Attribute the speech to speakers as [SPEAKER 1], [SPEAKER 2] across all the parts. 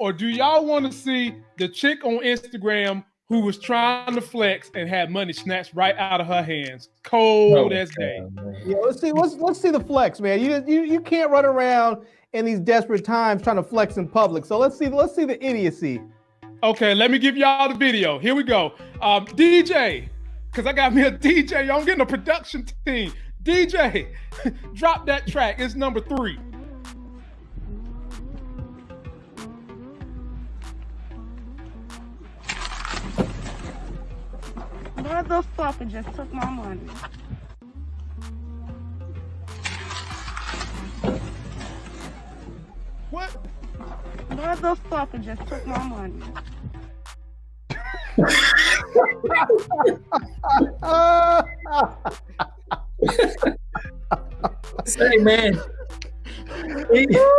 [SPEAKER 1] or do y'all want to see the chick on Instagram who was trying to flex and had money snatched right out of her hands, cold oh, as day?
[SPEAKER 2] Yeah, let's see. Let's let's see the flex, man. You you you can't run around in these desperate times trying to flex in public. So let's see let's see the idiocy.
[SPEAKER 1] Okay, let me give y'all the video. Here we go. Um, DJ, because I got me a DJ. I'm getting a production team. DJ, drop that track. It's number three.
[SPEAKER 3] Motherfucker just took my money.
[SPEAKER 1] What?
[SPEAKER 3] Motherfucker just took my money.
[SPEAKER 4] Say, man. He, he, had,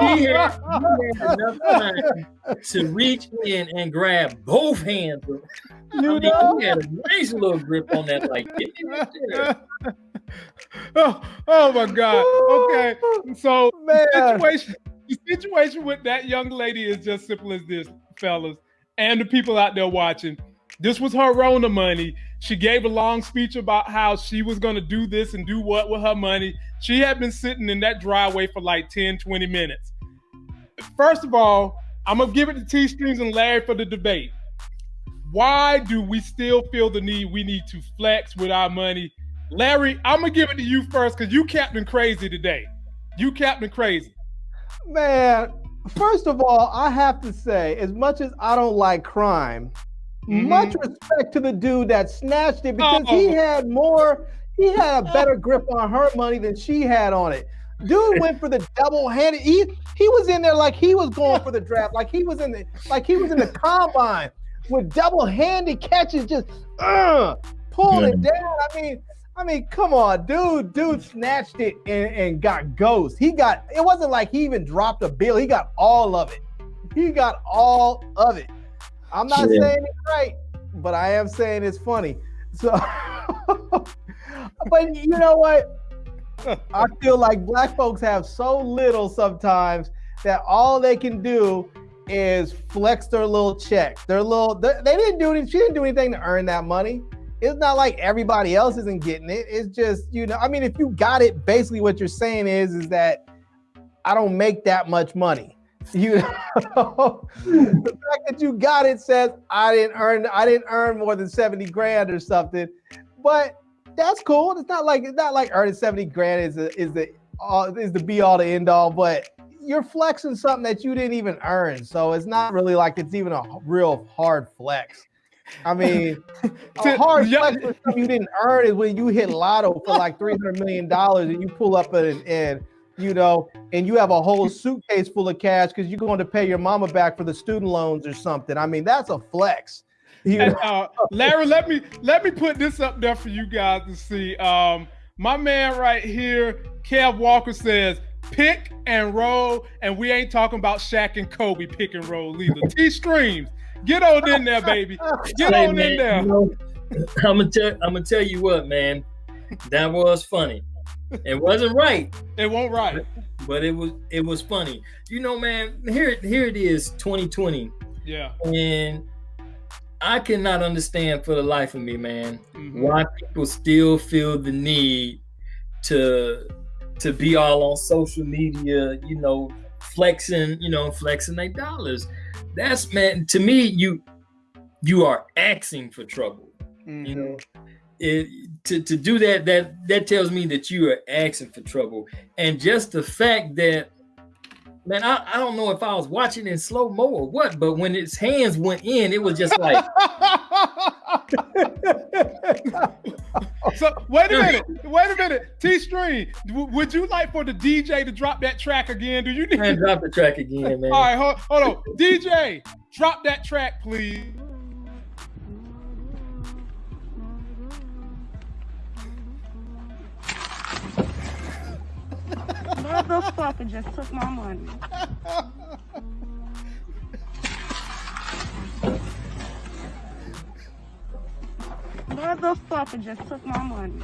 [SPEAKER 4] he had enough time to reach in and grab both hands. You I mean, know? he had a nice little grip on that, like.
[SPEAKER 1] oh, oh my God. Okay, so Man. the situation, the situation with that young lady is just simple as this, fellas, and the people out there watching. This was her Rona money. She gave a long speech about how she was going to do this and do what with her money. She had been sitting in that driveway for like 10, 20 minutes. First of all, I'm going to give it to T Streams and Larry for the debate. Why do we still feel the need we need to flex with our money? Larry, I'm going to give it to you first because you Captain Crazy today. You Captain Crazy.
[SPEAKER 2] Man, first of all, I have to say, as much as I don't like crime, Mm-hmm. Much respect to the dude that snatched it because oh. he had more, he had a better grip on her money than she had on it. Dude went for the double handed. He he was in there like he was going for the draft, like he was in the like he was in the combine with double handed catches, just uh, pulling yeah. it down. I mean, I mean, come on, dude. Dude snatched it and, and got ghost. He got it wasn't like he even dropped a bill. He got all of it. He got all of it. I'm not yeah. saying it's right, but I am saying it's funny. So, but you know what? I feel like black folks have so little sometimes that all they can do is flex their little check. Their little they, they didn't do anything. She didn't do anything to earn that money. It's not like everybody else isn't getting it. It's just you know. I mean, if you got it, basically what you're saying is is that I don't make that much money. You know, the fact that you got it says I didn't earn I didn't earn more than 70 grand or something. But that's cool. It's not like it's not like earning 70 grand is the is the all is the be all to end all, but you're flexing something that you didn't even earn. So it's not really like it's even a real hard flex. I mean, a hard flex for something you didn't earn is when you hit lotto for like $300 million and you pull up and, and you know, and you have a whole suitcase full of cash because you're going to pay your mama back for the student loans or something. I mean, that's a flex.
[SPEAKER 1] You and, uh, Larry, let me let me put this up there for you guys to see. Um, my man right here, Kev Walker says, pick and roll, and we ain't talking about Shaq and Kobe pick and roll either. T streams, get on in there, baby. Get hey, on man, in there. You know,
[SPEAKER 4] I'm gonna tell I'm gonna tell you what, man. That was funny it wasn't right.
[SPEAKER 1] It won't right.
[SPEAKER 4] But it was it was funny. You know, man, here here it is, 2020.
[SPEAKER 1] Yeah.
[SPEAKER 4] And I cannot understand for the life of me, man, mm-hmm. why people still feel the need to to be all on social media, you know, flexing, you know, flexing their dollars. That's man, to me, you you are asking for trouble. Mm-hmm. You know, it, to, to do that, that that tells me that you are asking for trouble. And just the fact that, man, I, I don't know if I was watching in slow mo or what, but when his hands went in, it was just like.
[SPEAKER 1] so wait a minute, wait a minute. T Stream, would you like for the DJ to drop that track again? Do you need
[SPEAKER 4] man, drop the track again, man?
[SPEAKER 1] All right, hold, hold on, DJ, drop that track, please.
[SPEAKER 3] Motherfucker just took my money. Motherfucker just took my money.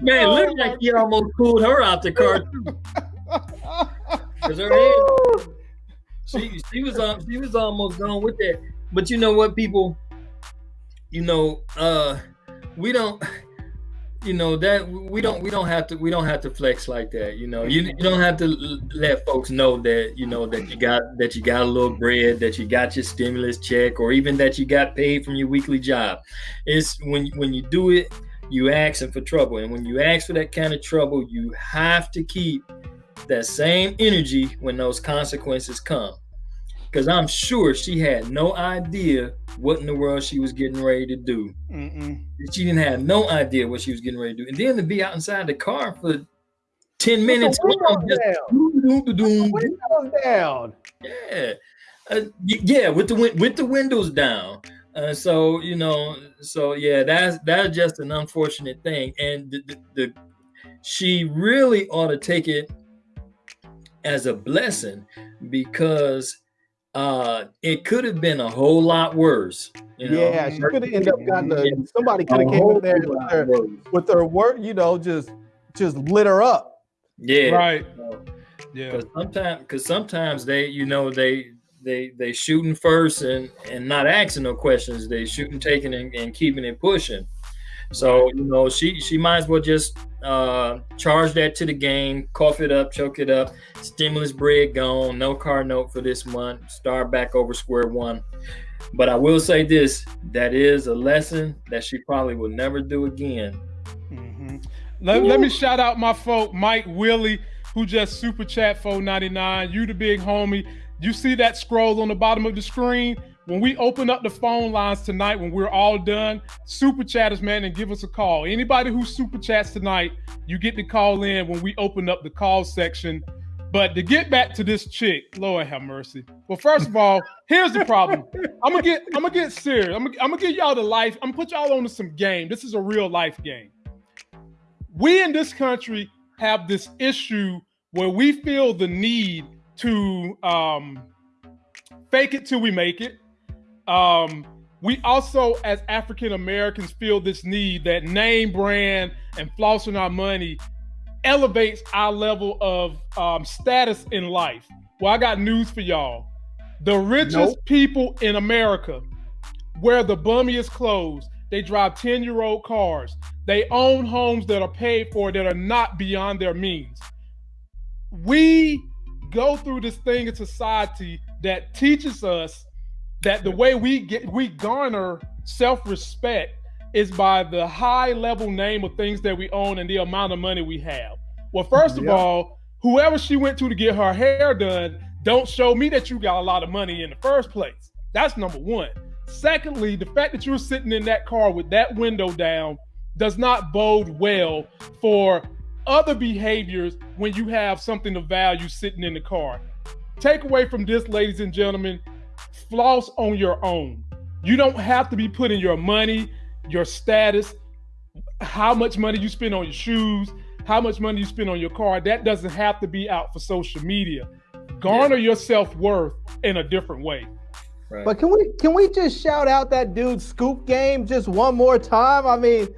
[SPEAKER 4] Man, look like he almost pulled her out the car too. Cause her head, she she was um, she was almost gone with that. But you know what, people, you know, uh, we don't you know that we don't we don't have to we don't have to flex like that you know. You, you don't have to let folks know that you know that you got that you got a little bread that you got your stimulus check or even that you got paid from your weekly job. It's when when you do it you asking for trouble. And when you ask for that kind of trouble you have to keep that same energy when those consequences come. Because I'm sure she had no idea what in the world she was getting ready to do. Mm-mm. She didn't have no idea what she was getting ready to do, and then to be out inside the car for ten minutes.
[SPEAKER 2] Windows down. windows down.
[SPEAKER 4] Yeah, uh, yeah, with the with the windows down. Uh, so you know, so yeah, that's that's just an unfortunate thing, and the, the, the she really ought to take it as a blessing because uh, it could have been a whole lot worse.
[SPEAKER 2] You know? Yeah, she could have ended up gotten a, somebody could have came in there with her, with their work, you know, just just lit her up.
[SPEAKER 4] Yeah,
[SPEAKER 1] right.
[SPEAKER 4] yeah, because sometimes because sometimes they, you know, they they they shooting first and and not asking no questions. They shooting, taking, and, and keeping it pushing. So you know, she she might as well just uh, charge that to the game, cough it up, choke it up. Stimulus bread gone, no car note for this month. Start back over square one. But I will say this: that is a lesson that she probably will never do again.
[SPEAKER 1] Mm-hmm. Let, let me shout out my folk, Mike Willie, who just super chat 499. You the big homie. You see that scroll on the bottom of the screen? When we open up the phone lines tonight, when we're all done, super chatters, man, and give us a call. Anybody who super chats tonight, you get to call in when we open up the call section. But to get back to this chick, Lord have mercy. Well, first of all, here's the problem. I'm gonna get I'm gonna get serious. I'm gonna, I'm gonna give y'all the life. I'm gonna put y'all on to some game. This is a real life game. We in this country have this issue where we feel the need to um, fake it till we make it um, we also, as African Americans, feel this need that name brand and flossing our money elevates our level of um, status in life. Well, I got news for y'all. The richest nope. people in America wear the bummiest clothes. They drive 10 year old cars. They own homes that are paid for that are not beyond their means. We go through this thing in society that teaches us that the way we get we garner self-respect is by the high level name of things that we own and the amount of money we have. Well, first of all, whoever she went to to get her hair done, don't show me that you got a lot of money in the first place. That's number one. Secondly, the fact that you're sitting in that car with that window down does not bode well for other behaviors when you have something of value sitting in the car. Take away from this, ladies and gentlemen, floss on your own. You don't have to be putting your money, your status, how much money you spend on your shoes, how much money you spend on your car. That doesn't have to be out for social media. Garner yeah. your self worth in a different way.
[SPEAKER 2] Right. But can we can we just shout out that dude scoop game just one more time? I mean,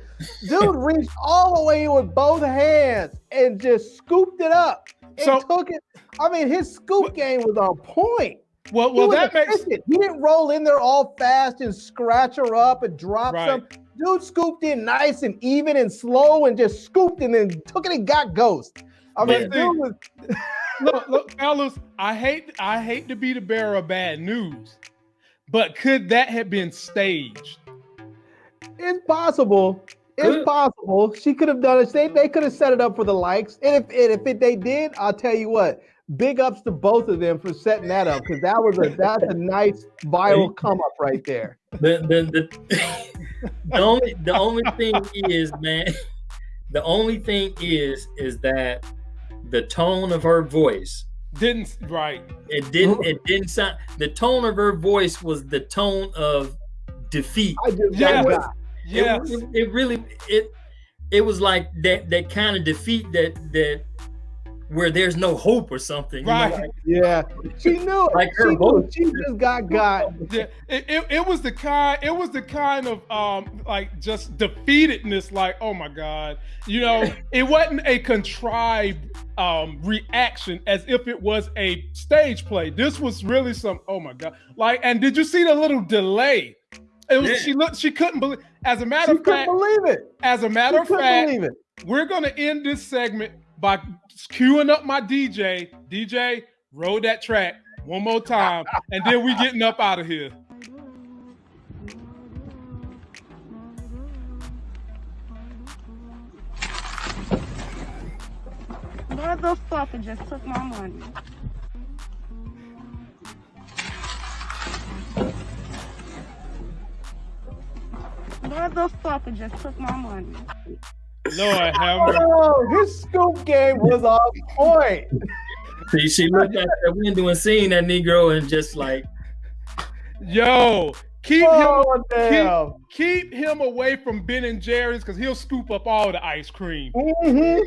[SPEAKER 2] dude reached all the way with both hands and just scooped it up and so, took it. I mean, his scoop game was on point.
[SPEAKER 1] Well, well, that makes it
[SPEAKER 2] he didn't roll in there all fast and scratch her up and drop right. some. Dude scooped in nice and even and slow and just scooped and then took it and got ghost. I mean, dude was.
[SPEAKER 1] look, look, fellas, I hate I hate to be the bearer of bad news, but could that have been staged?
[SPEAKER 2] It's possible. It's possible. She could have done it. They, they could have set it up for the likes. And if and if it, they did, I'll tell you what, big ups to both of them for setting that up because that was a that's a nice viral come up right there.
[SPEAKER 4] The, the, the, the only the only thing is, man, the only thing is is that the tone of her voice
[SPEAKER 1] didn't right.
[SPEAKER 4] It didn't it didn't sound the tone of her voice was the tone of defeat.
[SPEAKER 2] I just yes.
[SPEAKER 4] yes. It, it, it really it it was like that that kind of defeat that that where there's no hope or something. you know,
[SPEAKER 1] Right.
[SPEAKER 4] like-
[SPEAKER 2] Yeah, she knew.
[SPEAKER 4] Like
[SPEAKER 2] she
[SPEAKER 4] her
[SPEAKER 2] knew. She just got got.
[SPEAKER 1] Yeah, it, it, it was the kind it was the kind of um like just defeatedness like oh my god you know it wasn't a contrived um reaction as if it was a stage play this was really some oh my god like and did you see the little delay it was
[SPEAKER 4] Yeah.
[SPEAKER 1] she looked she couldn't believe as a matter
[SPEAKER 2] She
[SPEAKER 1] of
[SPEAKER 2] couldn't
[SPEAKER 1] fact
[SPEAKER 2] believe it.
[SPEAKER 1] as a matter
[SPEAKER 2] She
[SPEAKER 1] of
[SPEAKER 2] couldn't
[SPEAKER 1] fact
[SPEAKER 2] believe it.
[SPEAKER 1] we're gonna end this segment by queuing up my DJ. DJ, roll that track one more time, and then we getting up out of here.
[SPEAKER 3] Motherfucker just took my money. Motherfucker just took my money.
[SPEAKER 1] Lord have mercy.
[SPEAKER 2] Oh, his scoop game was on point.
[SPEAKER 4] she, she looked at that window and seen that Negro and just like,
[SPEAKER 1] Yo, keep him
[SPEAKER 2] Oh damn.
[SPEAKER 1] keep him away from Ben and Jerry's because he'll scoop up all the ice cream.
[SPEAKER 2] Mhm.